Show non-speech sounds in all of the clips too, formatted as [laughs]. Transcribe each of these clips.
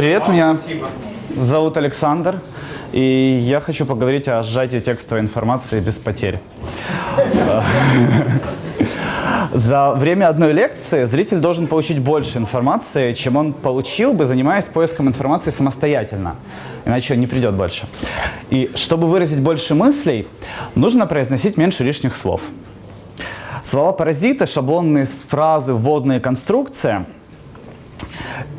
Привет, меня зовут Александр, и я хочу поговорить о сжатии текстовой информации без потерь. [laughs] За время одной лекции зритель должен получить больше информации, чем он получил бы, занимаясь поиском информации самостоятельно. Иначе он не придет больше. И чтобы выразить больше мыслей, нужно произносить меньше лишних слов. Слова-паразиты, шаблонные фразы, вводные конструкции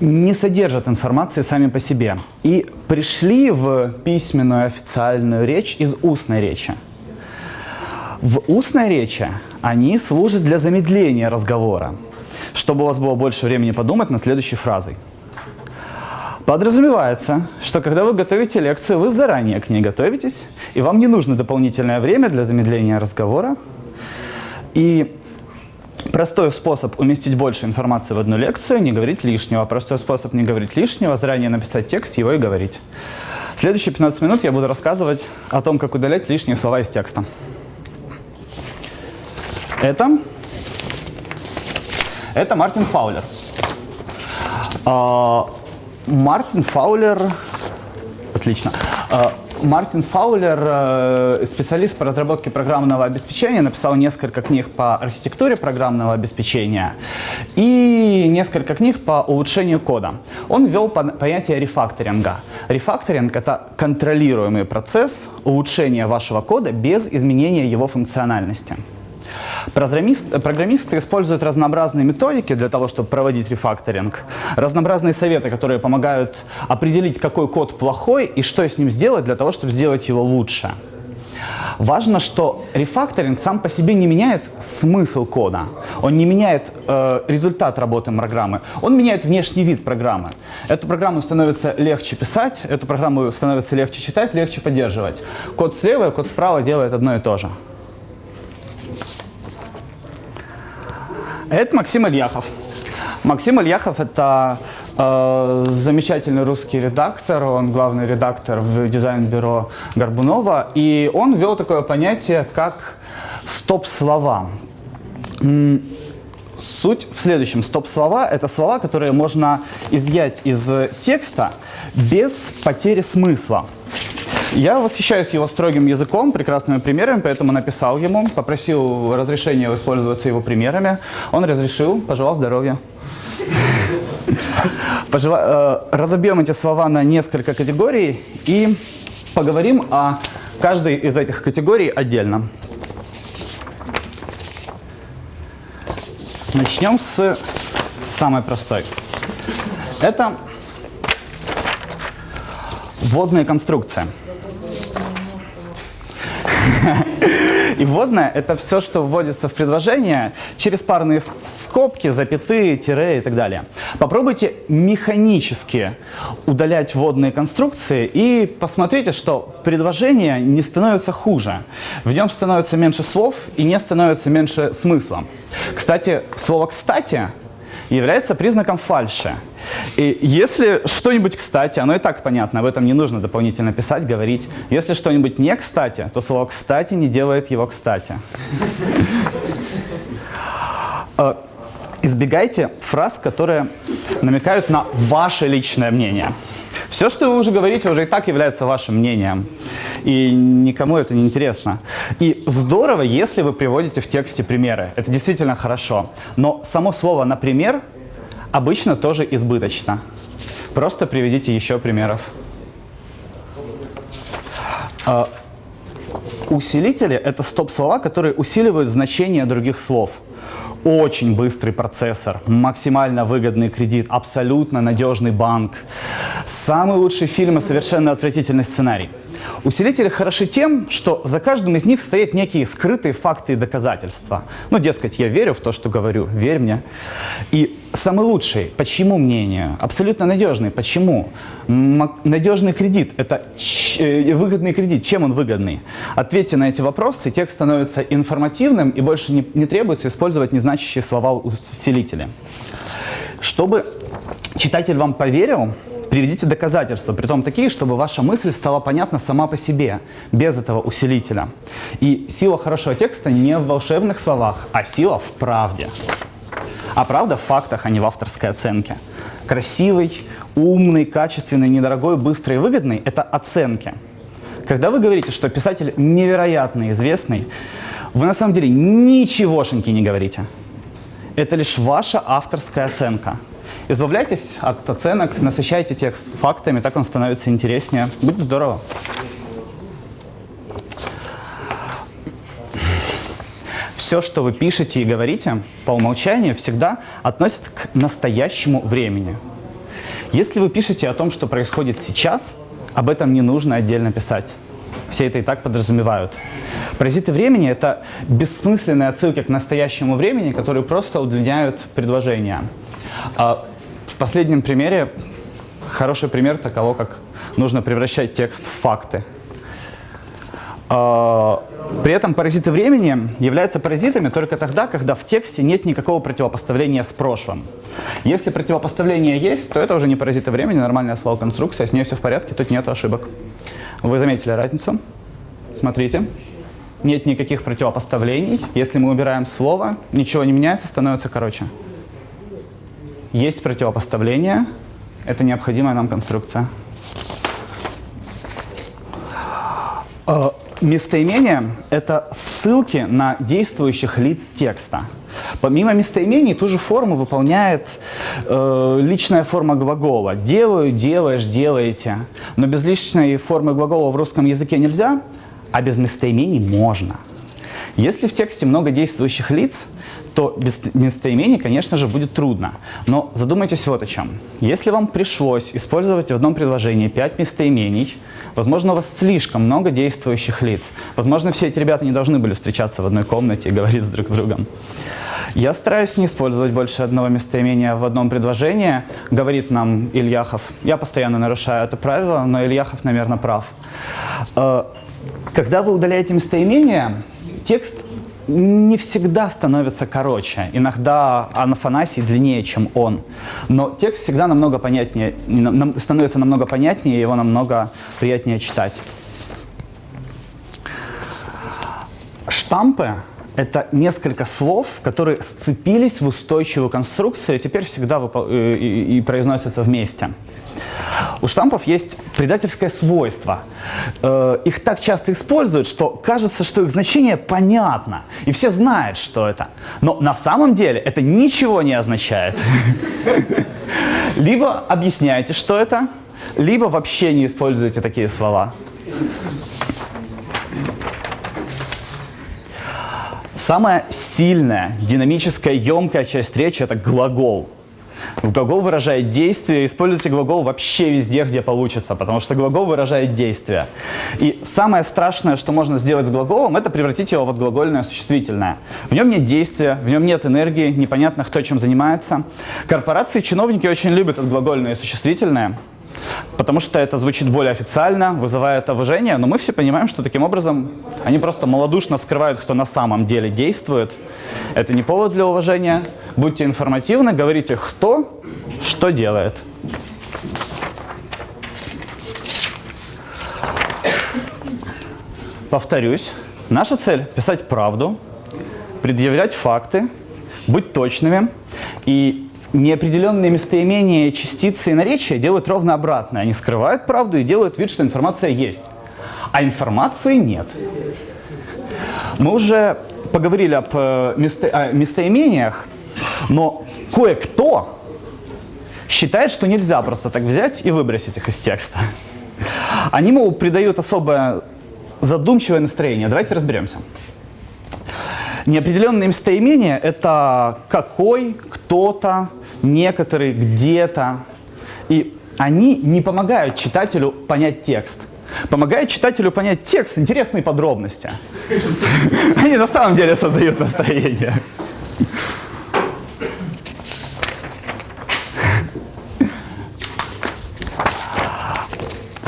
не содержат информации сами по себе и пришли в письменную официальную речь из устной речи. В устной речи они служат для замедления разговора, чтобы у вас было больше времени подумать над следующей фразой. Подразумевается, что когда вы готовите лекцию, вы заранее к ней готовитесь, и вам не нужно дополнительное время для замедления разговора. И простой способ уместить больше информации в одну лекцию – не говорить лишнего. Простой способ не говорить лишнего – заранее написать текст, его и говорить. Следующие 15 минут я буду рассказывать о том, как удалять лишние слова из текста. Это, это Мартин Фаулер. А, Мартин Фаулер, отлично. А, Мартин Фаулер, э, специалист по разработке программного обеспечения, написал несколько книг по архитектуре программного обеспечения и несколько книг по улучшению кода. Он ввел понятие рефакторинга. Рефакторинг – это контролируемый процесс улучшения вашего кода без изменения его функциональности. Программисты используют разнообразные методики для того, чтобы проводить рефакторинг. Разнообразные советы, которые помогают определить, какой код плохой и что с ним сделать для того, чтобы сделать его лучше. Важно, что рефакторинг сам по себе не меняет смысл кода. Он не меняет э, результат работы программы. Он меняет внешний вид программы. Эту программу становится легче писать, эту программу становится легче читать, легче поддерживать. Код слева и код справа делает одно и то же. Это Максим Ильяхов. Максим Ильяхов – это э, замечательный русский редактор, он главный редактор в дизайн-бюро Горбунова, и он ввел такое понятие, как стоп-слова. Суть в следующем. Стоп-слова – это слова, которые можно изъять из текста без потери смысла. Я восхищаюсь его строгим языком, прекрасными примерами, поэтому написал ему, попросил разрешения воспользоваться его примерами. Он разрешил, пожелал здоровья. Э, разобьем эти слова на несколько категорий и поговорим о каждой из этих категорий отдельно. Начнем с самой простой. Это вводная конструкция. И вводное – это все, что вводится в предложение через парные скобки, запятые, тире и так далее. Попробуйте механически удалять вводные конструкции и посмотрите, что предложение не становится хуже. В нем становится меньше слов и не становится меньше смысла. Кстати, слово «кстати» является признаком фальши. И если что-нибудь кстати, оно и так понятно, об этом не нужно дополнительно писать, говорить. Если что-нибудь не кстати, то слово «кстати» не делает его кстати. Э, избегайте фраз, которые намекают на ваше личное мнение. Все, что вы уже говорите, уже и так является вашим мнением. И никому это не интересно. И здорово, если вы приводите в тексте примеры. Это действительно хорошо. Но само слово «например» обычно тоже избыточно. Просто приведите еще примеров. А, усилители – это стоп-слова, которые усиливают значение других слов очень быстрый процессор, максимально выгодный кредит, абсолютно надежный банк, самый лучший фильм и совершенно отвратительный сценарий. Усилители хороши тем, что за каждым из них стоят некие скрытые факты и доказательства. Ну, дескать, я верю в то, что говорю, верь мне. И самый лучший, почему мнение? Абсолютно надежный, почему? Надежный кредит – это э, выгодный кредит. Чем он выгодный? Ответьте на эти вопросы, текст становится информативным и больше не, не требуется использовать незначащие слова усилители. Чтобы читатель вам поверил, Приведите доказательства, при том такие, чтобы ваша мысль стала понятна сама по себе, без этого усилителя. И сила хорошего текста не в волшебных словах, а сила в правде. А правда в фактах, а не в авторской оценке. красивый, умный, качественный, недорогой, быстрый и выгодный – это оценки. Когда вы говорите, что писатель невероятно известный, вы на самом деле ничегошеньки не говорите. Это лишь ваша авторская оценка. Избавляйтесь от оценок, насыщайте текст фактами, так он становится интереснее. Будет здорово. Все, что вы пишете и говорите, по умолчанию всегда относится к настоящему времени. Если вы пишете о том, что происходит сейчас, об этом не нужно отдельно писать. Все это и так подразумевают. Паразиты времени – это бессмысленные отсылки к настоящему времени, которые просто удлиняют предложения. В последнем примере хороший пример таково, как нужно превращать текст в факты. А, при этом паразиты времени являются паразитами только тогда, когда в тексте нет никакого противопоставления с прошлым. Если противопоставление есть, то это уже не паразиты времени, нормальная слово-конструкция, с ней все в порядке, тут нет ошибок. Вы заметили разницу? Смотрите. Нет никаких противопоставлений. Если мы убираем слово, ничего не меняется, становится короче. Есть противопоставление. Это необходимая нам конструкция. А, местоимения – это ссылки на действующих лиц текста. Помимо местоимений, ту же форму выполняет э, личная форма глагола. Делаю, делаешь, делаете. Но без личной формы глагола в русском языке нельзя, а без местоимений можно. Если в тексте много действующих лиц, то без местоимений, конечно же, будет трудно. Но задумайтесь вот о чем. Если вам пришлось использовать в одном предложении пять местоимений, возможно, у вас слишком много действующих лиц. Возможно, все эти ребята не должны были встречаться в одной комнате и говорить с друг с другом. Я стараюсь не использовать больше одного местоимения в одном предложении, говорит нам Ильяхов. Я постоянно нарушаю это правило, но Ильяхов, наверное, прав. Э, когда вы удаляете местоимение, текст не всегда становится короче. Иногда Анафанасий длиннее, чем он. Но текст всегда намного понятнее, становится намного понятнее, его намного приятнее читать. Штампы – это несколько слов, которые сцепились в устойчивую конструкцию и теперь всегда и, и, и произносятся вместе. У штампов есть предательское свойство. Э, их так часто используют, что кажется, что их значение понятно, и все знают, что это. Но на самом деле это ничего не означает. [laughs] Либо объясняйте, что это, либо вообще не используйте такие слова. Самая сильная, динамическая, емкая часть речи – это глагол. Глагол выражает действие. Используйте глагол вообще везде, где получится, потому что глагол выражает действие. И самое страшное, что можно сделать с глаголом, это превратить его в отглагольное существительное. В нем нет действия, в нем нет энергии, непонятно, кто чем занимается. Корпорации и чиновники очень любят отглагольное существительное. Потому что это звучит более официально, вызывает уважение, но мы все понимаем, что таким образом они просто малодушно скрывают, кто на самом деле действует. Это не повод для уважения. Будьте информативны, говорите, кто что делает. Повторюсь, наша цель – писать правду, предъявлять факты, быть точными и неопределенные местоимения, частицы и наречия делают ровно обратное. Они скрывают правду и делают вид, что информация есть. А информации нет. Мы уже поговорили об э, место, о местоимениях, но кое-кто считает, что нельзя просто так взять и выбросить их из текста. Они, мол, придают особое задумчивое настроение. Давайте разберемся. Неопределенные местоимения – это какой, кто-то, некоторые, где-то. И они не помогают читателю понять текст. Помогает читателю понять текст, интересные подробности. [laughs] Они на самом деле создают настроение. [laughs]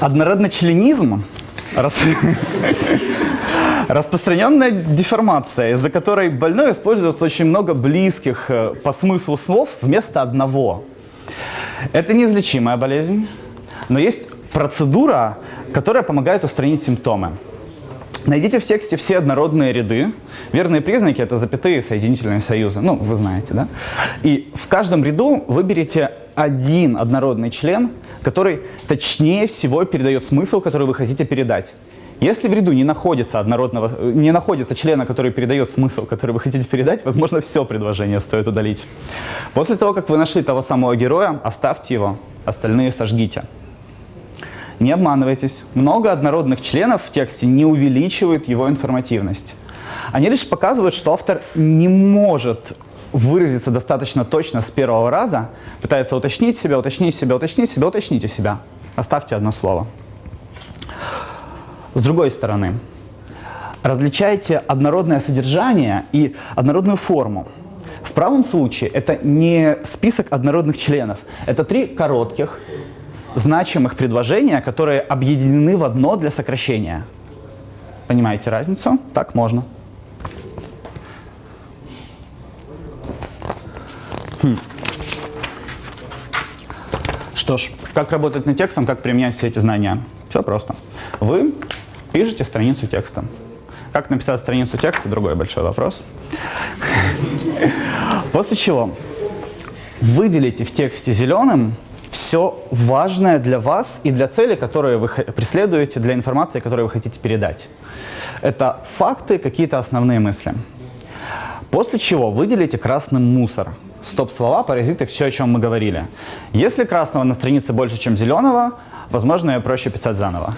Однородночленизм [laughs] Распространенная деформация, из-за которой больной используется очень много близких э, по смыслу слов вместо одного. Это неизлечимая болезнь, но есть процедура, которая помогает устранить симптомы. Найдите в тексте все однородные ряды. Верные признаки – это запятые соединительные союзы. Ну, вы знаете, да? И в каждом ряду выберите один однородный член, который точнее всего передает смысл, который вы хотите передать. Если в ряду не находится, однородного, не находится члена, который передает смысл, который вы хотите передать, возможно, все предложение стоит удалить. После того, как вы нашли того самого героя, оставьте его, остальные сожгите. Не обманывайтесь. Много однородных членов в тексте не увеличивают его информативность. Они лишь показывают, что автор не может выразиться достаточно точно с первого раза, пытается уточнить себя, уточнить себя, уточнить себя, уточните себя. Оставьте одно слово. С другой стороны, различайте однородное содержание и однородную форму. В правом случае это не список однородных членов, это три коротких, значимых предложения, которые объединены в одно для сокращения. Понимаете разницу? Так можно. Хм. Что ж, как работать над текстом, как применять все эти знания? Все просто. Вы пишете страницу текста. Как написать страницу текста – другой большой вопрос. После чего выделите в тексте зеленым все важное для вас и для цели, которые вы преследуете, для информации, которую вы хотите передать. Это факты, какие-то основные мысли. После чего выделите красным мусор. Стоп-слова, паразиты, все, о чем мы говорили. Если красного на странице больше, чем зеленого, возможно, ее проще писать заново.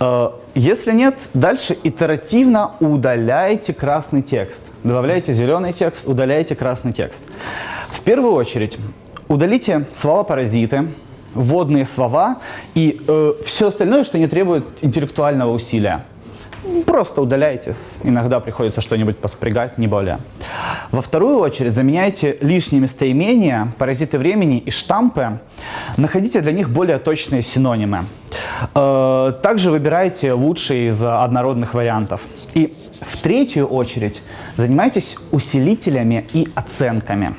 Э, если нет, дальше итеративно удаляйте красный текст. Добавляйте зеленый текст, удаляйте красный текст. В первую очередь удалите слова-паразиты, вводные слова и э, все остальное, что не требует интеллектуального усилия. Просто удаляйте. Иногда приходится что-нибудь поспрягать, не более. Во вторую очередь заменяйте лишние местоимения, паразиты времени и штампы. Находите для них более точные синонимы. Э, также выбирайте лучшие из однородных вариантов. И в третью очередь занимайтесь усилителями и оценками.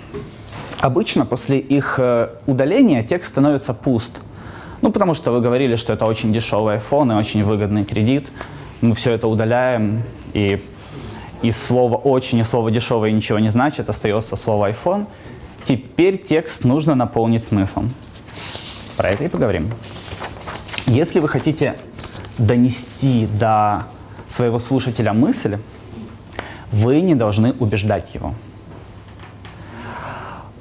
Обычно после их э, удаления текст становится пуст. Ну, потому что вы говорили, что это очень дешевый iPhone и очень выгодный кредит. Мы все это удаляем, и из слова «очень» и слова «дешевый» ничего не значит, остается слово iPhone. Теперь текст нужно наполнить смыслом. Про это и поговорим. Если вы хотите донести до своего слушателя мысль, вы не должны убеждать его.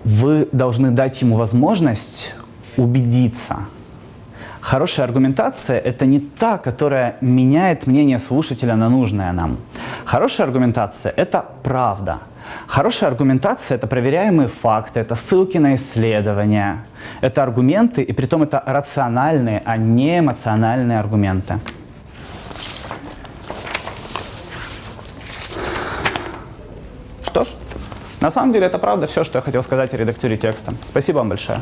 Вы должны дать ему возможность убедиться. Хорошая аргументация – это не та, которая меняет мнение слушателя на нужное нам. Хорошая аргументация – это правда. Хорошая аргументация – это проверяемые факты, это ссылки на исследования, это аргументы, и при том это рациональные, а не эмоциональные аргументы. Что ж, на самом деле это правда все, что я хотел сказать о редактуре текста. Спасибо вам большое.